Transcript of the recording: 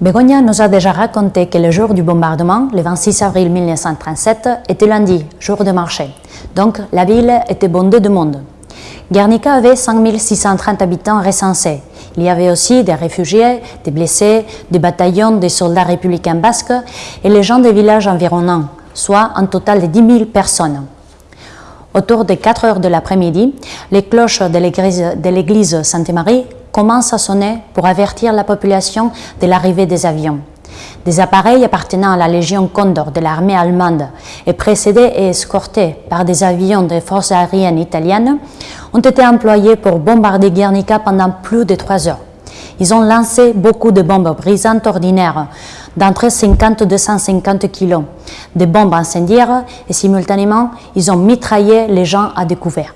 Begonia nous a déjà raconté que le jour du bombardement, le 26 avril 1937, était lundi, jour de marché. Donc la ville était bondée de monde. Guernica avait 5630 habitants recensés. Il y avait aussi des réfugiés, des blessés, des bataillons des soldats républicains basques et les gens des villages environnants, soit un total de 10 000 personnes. Autour des 4 heures de l'après-midi, les cloches de l'église Sainte-Marie commencent à sonner pour avertir la population de l'arrivée des avions? Des appareils appartenant à la Légion Condor de l'armée allemande et précédés et escortés par des avions des forces aériennes italiennes ont été employés pour bombarder Guernica pendant plus de trois heures. Ils ont lancé beaucoup de bombes brisantes ordinaires d'entre 50 et 250 kg, des bombes incendiaires et simultanément, ils ont mitraillé les gens à découvert.